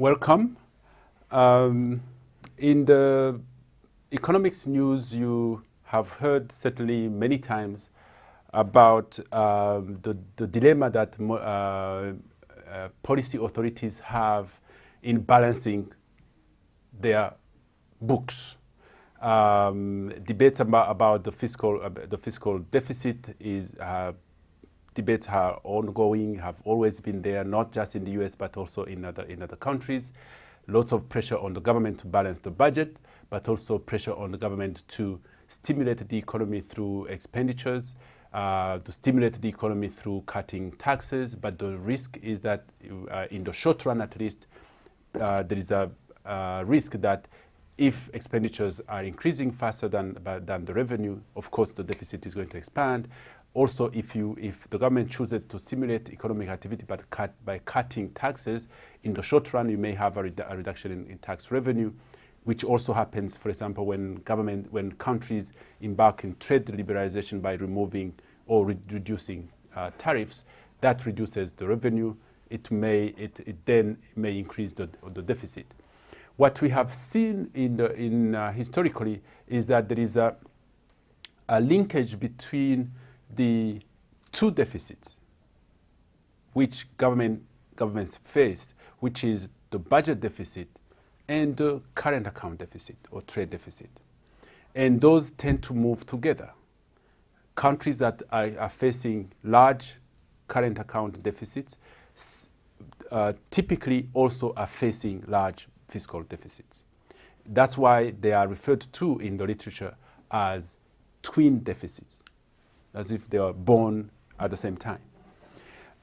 Welcome. Um, in the economics news, you have heard certainly many times about um, the, the, dilemma that uh, uh, policy authorities have in balancing their books. Um, debates about, about the fiscal uh, the fiscal deficit is uh, debates are ongoing, have always been there, not just in the US but also in other in other countries. Lots of pressure on the government to balance the budget, but also pressure on the government to stimulate the economy through expenditures, uh, to stimulate the economy through cutting taxes. But the risk is that uh, in the short run, at least, uh, there is a risk that if expenditures are increasing faster than, than the revenue, of course, the deficit is going to expand. Also, if, you, if the government chooses to stimulate economic activity but cut, by cutting taxes, in the short run, you may have a, redu a reduction in, in, tax revenue, which also happens, for example, when government, when countries embark in trade liberalization by removing or re reducing uh, tariffs, that reduces the revenue. It may, it, it then may increase the, the deficit. What we have seen in, the, in uh, historically is that there is a, a linkage between the two deficits which government, governments face, which is the budget deficit and the current account deficit or trade deficit. And those tend to move together. Countries that are, are facing large current account deficits uh, typically also are facing large fiscal deficits. That's why they are referred to in the literature as twin deficits, as if they are born at the same time.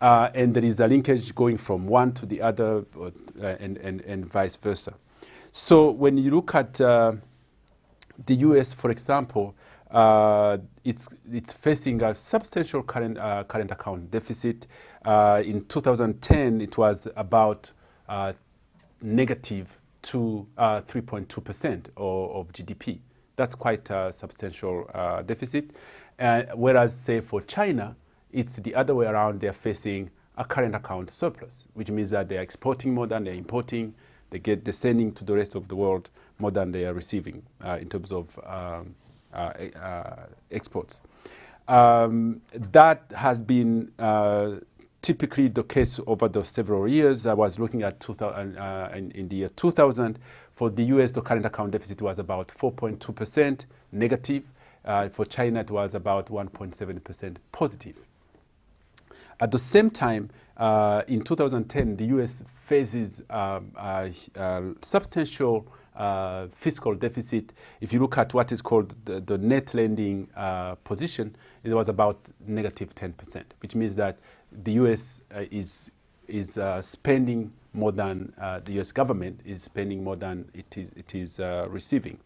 Uh, and there is a linkage going from one to the other uh, and, and, and vice versa. So when you look at uh, the US, for example, uh, it's, it's facing a substantial current, uh, current account deficit. Uh, in 2010, it was about negative to 3.2% uh, of, GDP. That's quite a substantial uh, whereas, say, for China, it's the other way around. They're facing a current account surplus, which means that they're exporting more than they're importing. They get they're sending to the rest of the world more than they are receiving uh, in terms of um, uh, uh, exports. Um, that has been uh, typically the case over the several years. I was looking at 2000, uh, in, in, the year 2000. For the US, the current account deficit was about 4.2% negative. Uh, for China, it was about 1.7% positive. At the same time, uh, in 2010, the US faces um, a, a substantial uh, fiscal deficit. If you look at what is called the, the net lending uh, position, it was about negative 10%, which means that the US uh, is, is uh, spending more than uh, the US government is spending more than it is, it is receiving.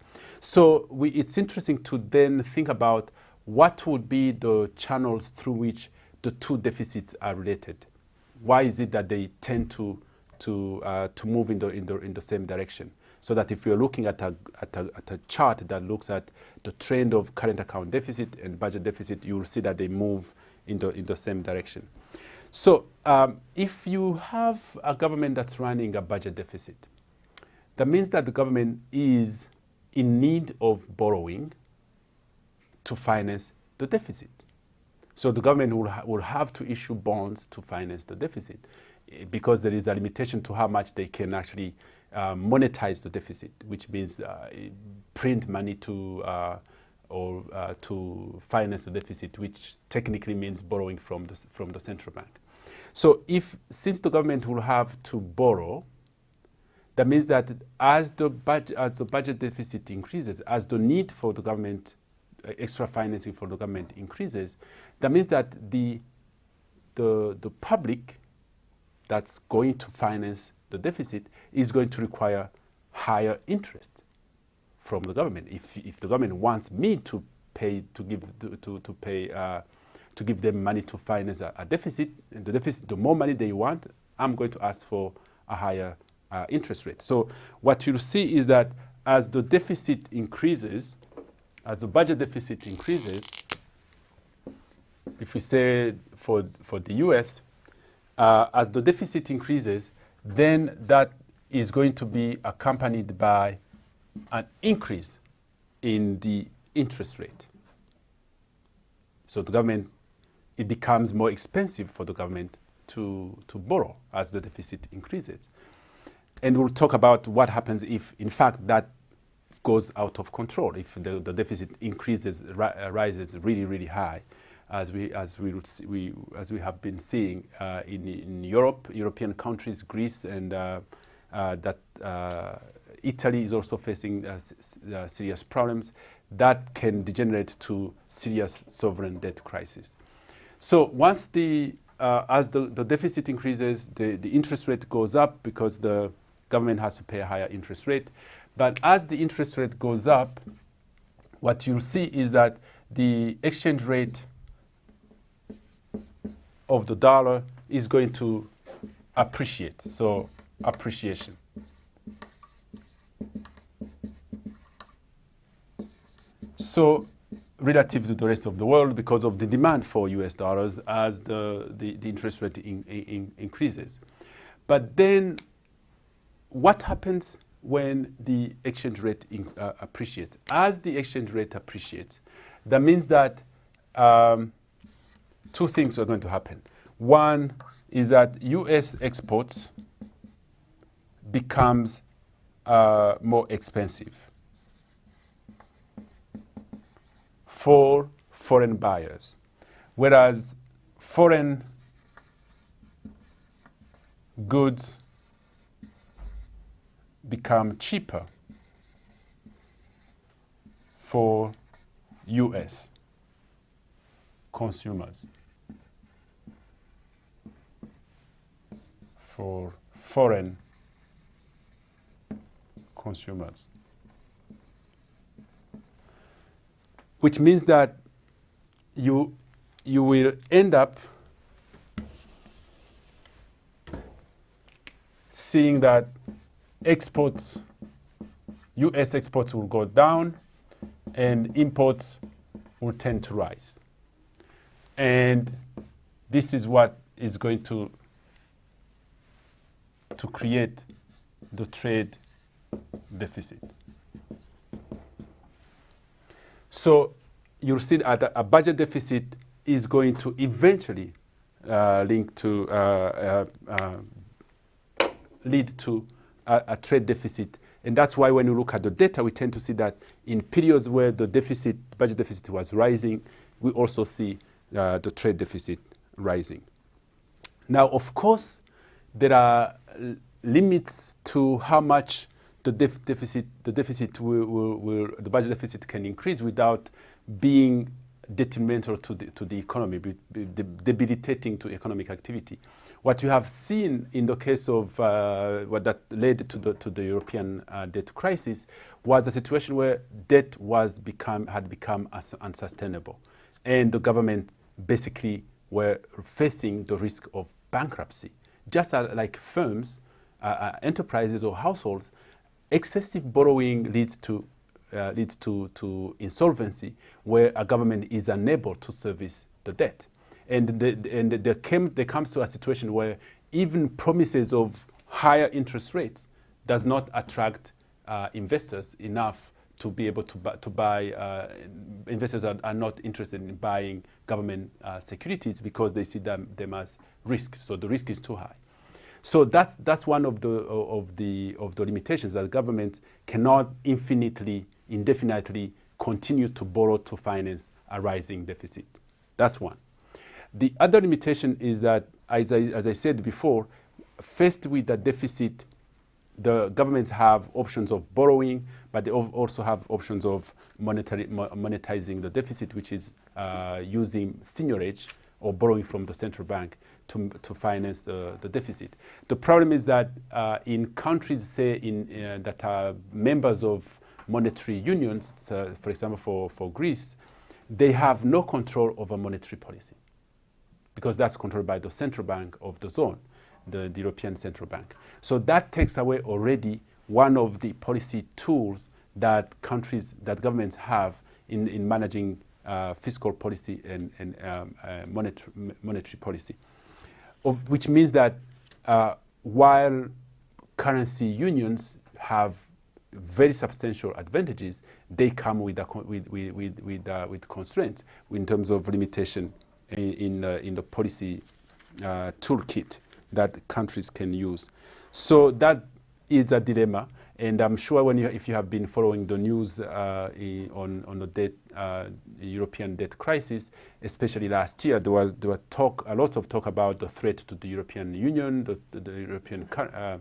So we, it's interesting to then think about what would be the channels through which the two deficits are related. Why is it that they tend to, to, uh, to move in the, in, the, in the same direction? So that if you're looking at a, at, a, at a chart that looks at the trend of current account deficit and budget deficit, you will see that they move in the, in the same direction. So um, if you have a government that's running a budget deficit, that means that the government is in need of borrowing to finance the deficit. So the government will, ha will have to issue bonds to finance the deficit eh, because there is a limitation to how much they can actually uh, monetize the deficit, which means uh, print money to uh, or uh, to finance the deficit, which technically means borrowing from the, from the central bank. So if, since the government will have to borrow, that means that as the, budget, as the budget deficit increases, as the need for the government, uh, extra financing for the government increases, that means that the, the, the public that's going to finance the deficit is going to require higher interest from the government. If, if the government wants me to pay, to give, to, to, to pay, uh, to give them money to finance a, a, deficit, and the deficit, the more money they want, I'm going to ask for a higher uh, interest rate. So what you'll see is that as the deficit increases, as the budget deficit increases, if we say for, for the US, uh, as the deficit increases, then that is going to be accompanied by an increase in the interest rate. So the government, it becomes more expensive for the government to, to borrow as the deficit increases. And we'll talk about what happens if, in fact, that goes out of control, if the, the deficit increases, ri rises really, really high, as we, as we, we, as we have been seeing uh, in, in Europe, European countries, Greece, and uh, uh that uh, Italy is also facing uh, serious problems that can degenerate to serious sovereign debt crisis. So once the, as the, the deficit increases, the, the interest rate goes up because the government has to pay a higher interest rate. But as the interest rate goes up, what you'll see is that the exchange rate of the dollar is going to appreciate. So appreciation. So relative to the rest of the world because of the demand for US dollars as the, the, the interest rate in, in, increases. But then what happens when the exchange rate in, uh, appreciates? As the exchange rate appreciates, that means that um, two things are going to happen. One is that U.S. exports becomes uh, more expensive for foreign buyers, whereas foreign goods become cheaper for US consumers, for foreign consumers. Which means that you, you will end up seeing that exports, US exports will go down and imports will tend to rise. And this is what is going to, to create the trade deficit. So you'll see that a budget deficit is going to eventually uh, link to uh, uh, uh lead to a, a trade deficit. And that's why when you look at the data, we tend to see that in periods where the deficit, budget deficit was rising, we also see uh, the trade deficit rising. Now, of course, there are limits to how much the def deficit, the deficit will, will, will, the budget deficit can increase without being detrimental to the, to the economy, be, be debilitating to economic activity. What you have seen in the case of uh, what that led to the, to the European uh, debt crisis was a situation where debt was become, had become unsustainable. And the government basically were facing the risk of bankruptcy. Just uh, like firms, uh, uh, enterprises or households, excessive borrowing leads to uh, leads to, to insolvency where a government is unable to service the debt. And, the, and there, came, there comes to a situation where even promises of higher interest rates does not attract uh, investors enough to be able to, buy, to buy uh, investors are, are, not interested in buying government uh, securities because they see them, them as risk. So the risk is too high. So that's, that's one of the, of, the, of the limitations that governments cannot infinitely, indefinitely continue to borrow to finance a rising deficit. That's one. The other limitation is that, as I, as I said before, faced with the deficit, the governments have options of borrowing, but they also have options of monetary, monetizing the deficit, which is uh, using seigniorage or borrowing from the central bank to, to finance the, the deficit. The problem is that uh, in countries, say, in, uh, that are members of monetary unions, so for example, for, for Greece, they have no control over monetary policy because that's controlled by the central bank of the zone, the, the European Central Bank. So that takes away already one of the policy tools that countries, that governments have in, in managing uh, fiscal policy and, and um, uh, monetary, monetary policy. Which means that uh, while currency unions have very substantial advantages. They come with, a, with, with, with, with, uh, with constraints in terms of limitation in, in, uh, in the policy uh, toolkit that countries can use. So that is a dilemma. And I'm sure when you, if you have been following the news uh, on, on the debt, uh, European debt crisis, especially last year, there was, there was talk, a lot of talk about the threat to the European Union, the, the, the European, uh,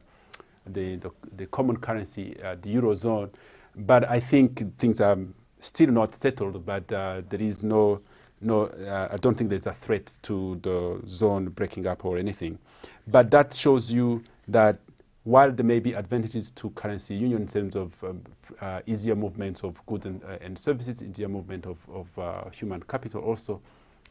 the, the, the, common currency, uh, the Eurozone. But I think things are still not settled, but uh, there is no, no uh, I don't think there's a threat to the zone breaking up or anything. But that shows you that while there may be advantages to currency union in terms of um, uh, easier movement of goods and, uh, and, services, easier movement of, of uh, human capital also,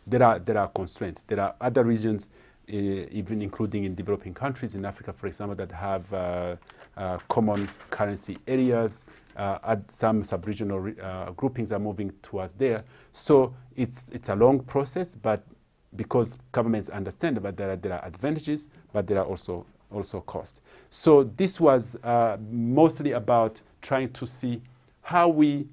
there are, there are constraints. There are other regions, uh, even including in developing countries in Africa, for example, that have uh, uh, common currency areas. some sub-regional groupings are moving towards there. So it's, it's a long process, but because governments understand that there are, there are advantages, but there are also also cost. So this was uh, mostly about trying to see how we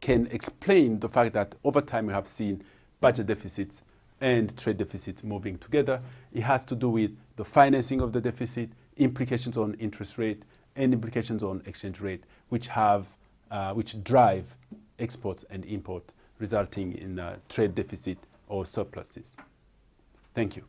can explain the fact that over time we have seen budget deficits and trade deficits moving together. It has to do with the financing of the deficit, implications on interest rate, and implications on exchange rate, which have, uh, which drive exports and import, resulting in uh, trade deficit or surpluses. Thank you.